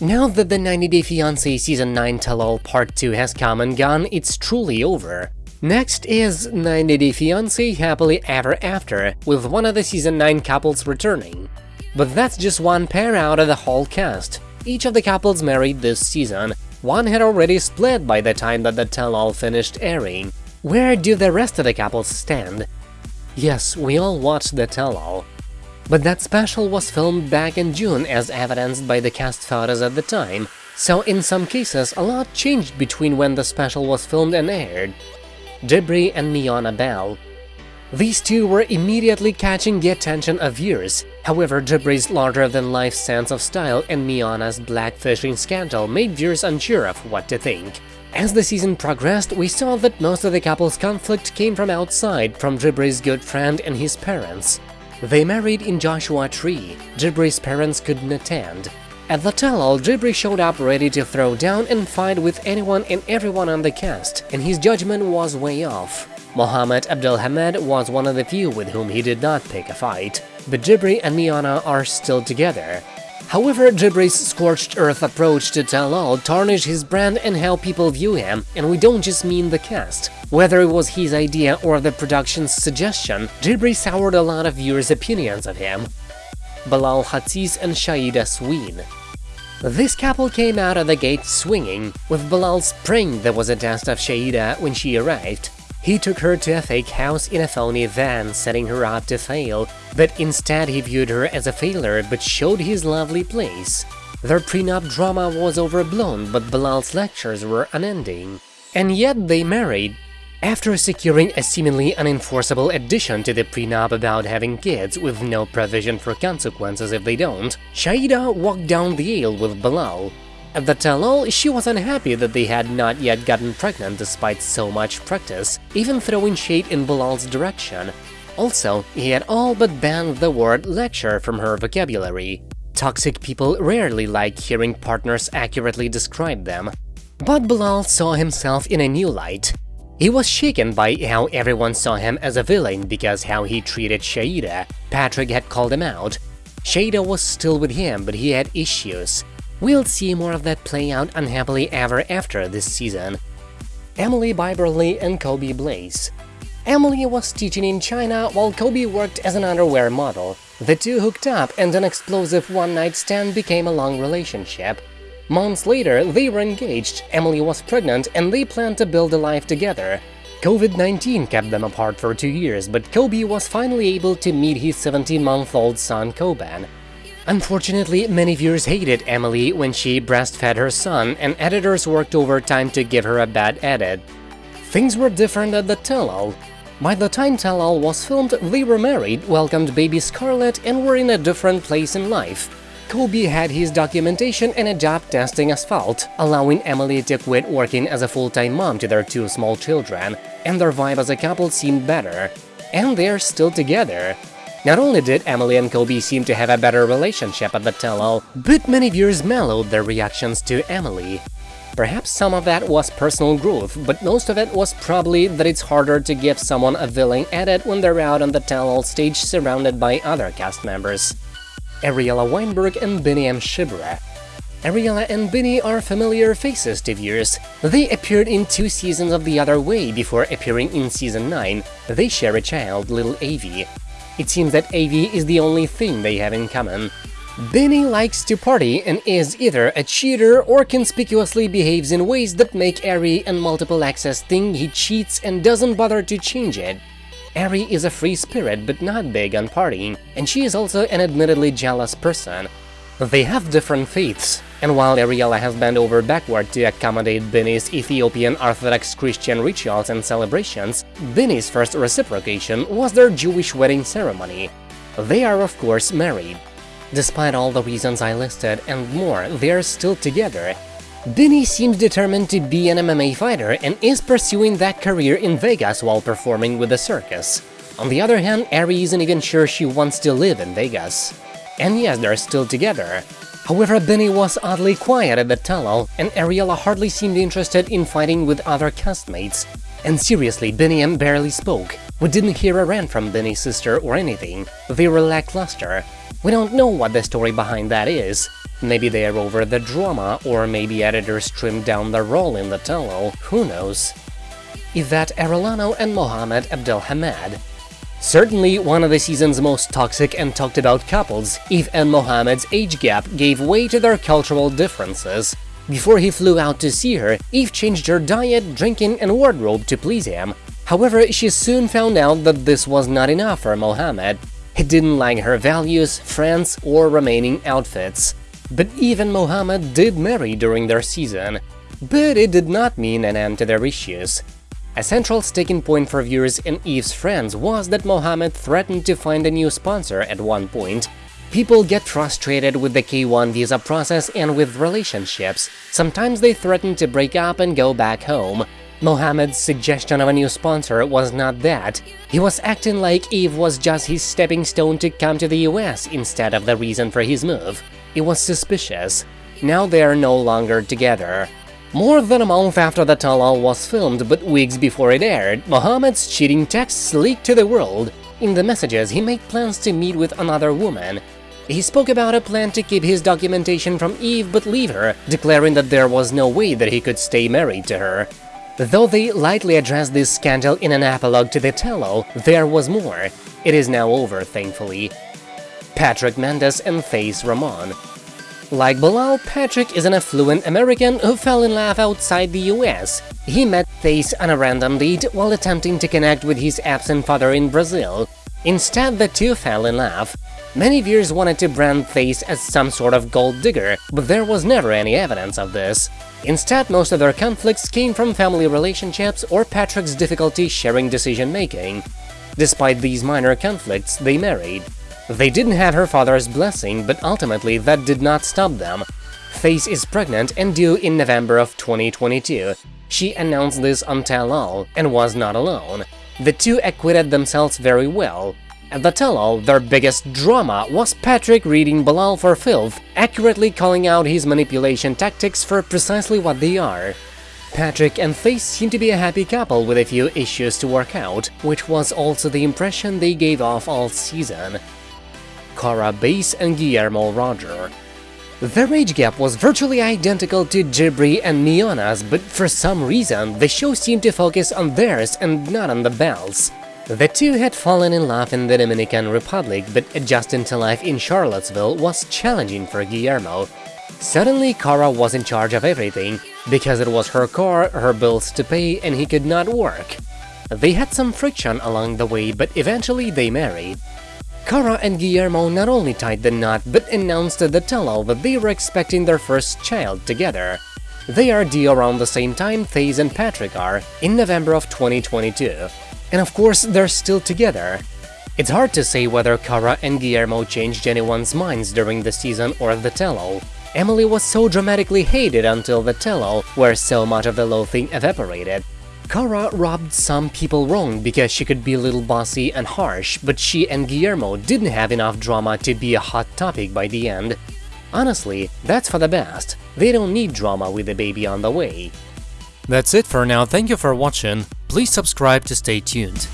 Now that the 90 Day Fiancé Season 9 Tell-All Part 2 has come and gone, it's truly over. Next is 90 Day Fiancé Happily Ever After, with one of the Season 9 couples returning. But that's just one pair out of the whole cast. Each of the couples married this season, one had already split by the time that the tell-all finished airing. Where do the rest of the couples stand? Yes, we all watched the tell-all. But that special was filmed back in June as evidenced by the cast photos at the time, so in some cases a lot changed between when the special was filmed and aired. Jibri and Miona Bell These two were immediately catching the attention of viewers, however Jibri's larger-than-life sense of style and Miona's blackfishing scandal made viewers unsure of what to think. As the season progressed, we saw that most of the couple's conflict came from outside, from Jibri's good friend and his parents. They married in Joshua Tree, Jibri's parents couldn't attend. At the tell-all, Jibri showed up ready to throw down and fight with anyone and everyone on the cast, and his judgment was way off. Mohammed Abdelhamed was one of the few with whom he did not pick a fight, but Jibri and Miona are still together. However, Jibri's scorched earth approach to tell-all tarnished his brand and how people view him, and we don't just mean the cast. Whether it was his idea or the production's suggestion, Jibri soured a lot of viewers' opinions of him. Bilal Hazziez and Shaeeda Sween This couple came out of the gate swinging, with Bilal praying there was a test of Shaeeda when she arrived. He took her to a fake house in a phony van, setting her up to fail, but instead he viewed her as a failure but showed his lovely place. Their prenup drama was overblown, but Bilal's lectures were unending. And yet they married. After securing a seemingly unenforceable addition to the prenup about having kids with no provision for consequences if they don't, Shaeeda walked down the aisle with Bilal, at the tell-all, she was unhappy that they had not yet gotten pregnant despite so much practice, even throwing shade in Bilal's direction. Also, he had all but banned the word lecture from her vocabulary. Toxic people rarely like hearing partners accurately describe them. But Bilal saw himself in a new light. He was shaken by how everyone saw him as a villain because how he treated Shaeeda. Patrick had called him out. Shaeeda was still with him, but he had issues. We'll see more of that play out unhappily ever after this season. Emily Bieberly and Kobe Blaize Emily was teaching in China while Kobe worked as an underwear model. The two hooked up and an explosive one-night stand became a long relationship. Months later, they were engaged, Emily was pregnant and they planned to build a life together. COVID-19 kept them apart for two years, but Kobe was finally able to meet his 17-month-old son Koban. Unfortunately, many viewers hated Emily when she breastfed her son, and editors worked overtime to give her a bad edit. Things were different at the tell-all. By the time tell-all was filmed, they were married, welcomed baby Scarlett, and were in a different place in life. Kobe had his documentation and a job testing asphalt, allowing Emily to quit working as a full-time mom to their two small children, and their vibe as a couple seemed better. And they're still together. Not only did Emily and Kobe seem to have a better relationship at the tell-all, but many viewers mellowed their reactions to Emily. Perhaps some of that was personal growth, but most of it was probably that it's harder to give someone a villain edit when they're out on the tell-all stage surrounded by other cast members. Ariela Weinberg and Benny M. Shibra Ariela and Benny are familiar faces to viewers. They appeared in two seasons of The Other Way before appearing in Season 9. They share a child, little Avi. It seems that Avi is the only thing they have in common. Benny likes to party and is either a cheater or conspicuously behaves in ways that make Ari and Multiple Access think he cheats and doesn't bother to change it. Ari is a free spirit but not big on partying, and she is also an admittedly jealous person. They have different faiths, and while Ariela has bent over backward to accommodate Benny's Ethiopian Orthodox Christian rituals and celebrations, Benny's first reciprocation was their Jewish wedding ceremony. They are of course married. Despite all the reasons I listed and more, they're still together. Benny seems determined to be an MMA fighter and is pursuing that career in Vegas while performing with the circus. On the other hand, Ari isn't even sure she wants to live in Vegas. And yes, they're still together. However, Benny was oddly quiet at the tell-all, and Ariela hardly seemed interested in fighting with other castmates. And seriously, Biniyam barely spoke. We didn't hear a rant from Benny's sister or anything. They were lackluster. We don't know what the story behind that is. Maybe they are over the drama, or maybe editors trimmed down their role in the tell who knows. Yvette Arellano and Mohamed Abdelhamed Certainly one of the season's most toxic and talked about couples, Eve and Mohammed's age gap gave way to their cultural differences. Before he flew out to see her, Eve changed her diet, drinking and wardrobe to please him. However, she soon found out that this was not enough for Mohammed. He didn't like her values, friends or remaining outfits. But even Mohammed did marry during their season. But it did not mean an end to their issues. A central sticking point for viewers and Eve's friends was that Mohammed threatened to find a new sponsor at one point. People get frustrated with the K1 visa process and with relationships. Sometimes they threaten to break up and go back home. Mohammed's suggestion of a new sponsor was not that. He was acting like Eve was just his stepping stone to come to the US instead of the reason for his move. It was suspicious. Now they are no longer together. More than a month after the tell-all was filmed, but weeks before it aired, Mohamed's cheating texts leaked to the world. In the messages, he made plans to meet with another woman. He spoke about a plan to keep his documentation from Eve but leave her, declaring that there was no way that he could stay married to her. Though they lightly addressed this scandal in an epilogue to the tell-all, there was more. It is now over, thankfully. Patrick Mendes and Thaís Ramone like Bilal, Patrick is an affluent American who fell in love outside the US. He met Thaís on a random date while attempting to connect with his absent father in Brazil. Instead, the two fell in love. Many viewers wanted to brand Thaís as some sort of gold digger, but there was never any evidence of this. Instead, most of their conflicts came from family relationships or Patrick's difficulty sharing decision-making. Despite these minor conflicts, they married. They didn't have her father's blessing, but ultimately that did not stop them. Thaís is pregnant and due in November of 2022. She announced this on Tell-All and was not alone. The two acquitted themselves very well. At the tell-all, their biggest drama was Patrick reading Bilal for filth, accurately calling out his manipulation tactics for precisely what they are. Patrick and Thaís seem to be a happy couple with a few issues to work out, which was also the impression they gave off all season. Kara Bass and Guillermo Rojer. Their age gap was virtually identical to Jibri and Miona's, but for some reason the show seemed to focus on theirs and not on the Bells. The two had fallen in love in the Dominican Republic, but adjusting to life in Charlottesville was challenging for Guillermo. Suddenly, Kara was in charge of everything, because it was her car, her bills to pay, and he could not work. They had some friction along the way, but eventually they married. Kara and Guillermo not only tied the knot, but announced to the tell-all that they were expecting their first child together. They are due around the same time Thaís and Patrick are, in November of 2022. And of course, they're still together. It's hard to say whether Kara and Guillermo changed anyone's minds during the season or the tell-all. Emily was so dramatically hated until the tell-all, where so much of the loathing evaporated. Kara rubbed some people wrong because she could be a little bossy and harsh, but she and Guillermo didn't have enough drama to be a hot topic by the end. Honestly, that's for the best. They don't need drama with a baby on the way. That's it for now, thank you for watching, please subscribe to stay tuned.